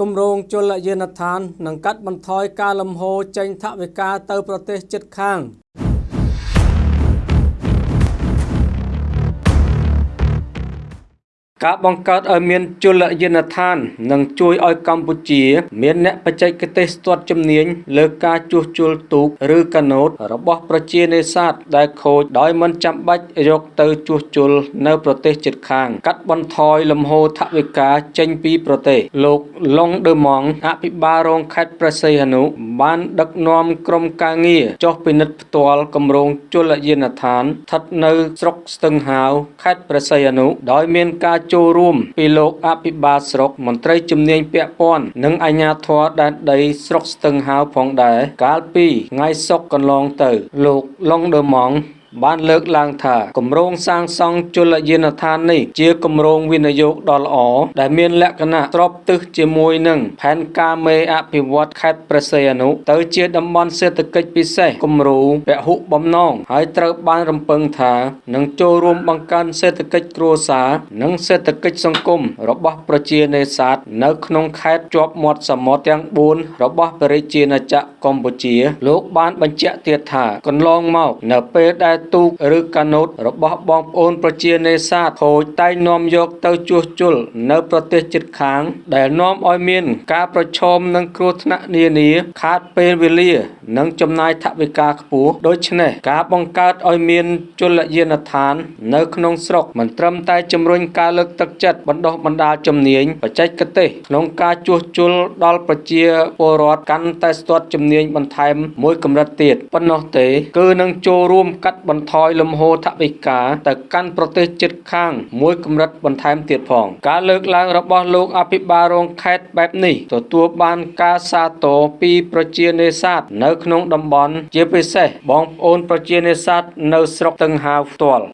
គម្រោងជលយានដ្ឋាននឹងកាត់បន្ថយការលំហូរចេញថវិកាទៅប្រទេសជិតខាង ការបង្កើតឲ្យមានជលយានដ្ឋាននឹងជួយឲ្យកម្ពុជា មានអ្នកបច្ចេកទេសស្ទាត់ជំនាញលើការជួសជុលទូកឬកាណូតរបស់ប្រជានេសាទដែលខូចដោយមិនចាំបាច់យកទៅជួសជុលនៅប្រទេសជិតខាង កាត់បន្ថយលំហូរថវិកាចេញពីប្រទេស លោកឡុងដឺម៉ង់អភិបាលរងខេត្តព្រះសីហនុបានដឹកនាំក្រុមការងារចុះពិនិត្យផ្ទាល់គម្រោងជលយានដ្ឋានស្ថិតនៅស្រុកស្ទឹងហាវខេត្តព្រះសីហនុដោយមានការចូលរួមពីលោកអភិបាលស្រុកមន្ត្រីជំនាញពាក់ព័ន្ធនិងអាជ្ញាធរដែនដីស្រុកស្ទឹងហាវផងដែរកាលពីថ្ងៃសុក្រកន្លងទៅ លោកឡុងដឺម៉ង់ បានលើកឡើងថាគម្រោងសាងសង់ជលយានដ្ឋាននេះជាគម្រោងវិនិយោគដ៏ល្អដែលមានលក្ខណៈស្របទិសជាមួយនឹងផែនការមេអភិវឌ្ឍខេត្តព្រះសីហនុទៅជាតំបន់សេដ្ឋកិច្ចពិសេសគំរូពហុបំណងហើយត្រូវបានរំពឹងថានឹងចូលរួមបង្កើនសេដ្ឋកិច្ចគ្រួសារនិងសេដ្ឋកិច្ចសង្គមរបស់ប្រជានេសាទនៅក្នុងខេត្តជាប់មាត់សមុទ្រទាំង4របស់ប្រជាណាចក្រកម្ពុជា លោកបានបញ្ជាក់ទៀតថាកន្លងមកនៅពេលដែលទូកឬកាណូតរបស់បងប្អូនប្រជានេសាទខូចតែងនាំយកទៅជួសជុលនៅប្រទេសជិតខាង ដែលនាំឲ្យមាន ការប្រឈមនឹងគ្រោះថ្នាក់នានា ខាតពេលវេលានិងចំណាយថវិកាខ្ពស់ដូច្នេះការបង្កើតឲ្យមានជលយានដ្ឋាន នៅក្នុងស្រុកមិនត្រឹមតែជំរុញការលើកទឹកចិត្តបណ្ដុះបណ្ដាលជំនាញបច្ចេកទេសក្នុងការជួសជុលដល់ប្រជាពលរដ្ឋកាន់តែស្ទាត់ជំនាញបន្ថែមមួយកម្រិតទៀតប៉ុណ្ណោះទេគឺនឹងចូលរួមកាត់បន្ថយលំហូរថវិកាទៅកាន់ប្រទេសជិតខាងមួយកម្រិតបន្ថែមទៀតផង ការលើកឡើងរបស់លោកអភិបាលរងខេត្តបែបនេះទទួលបានការសាទរពីប្រជានេសាទនៅក្នុងតំបន់ ជាពិសេសបងប្អូនប្រជានេសាទនៅស្រុកតឹងហាវផ្ទាល់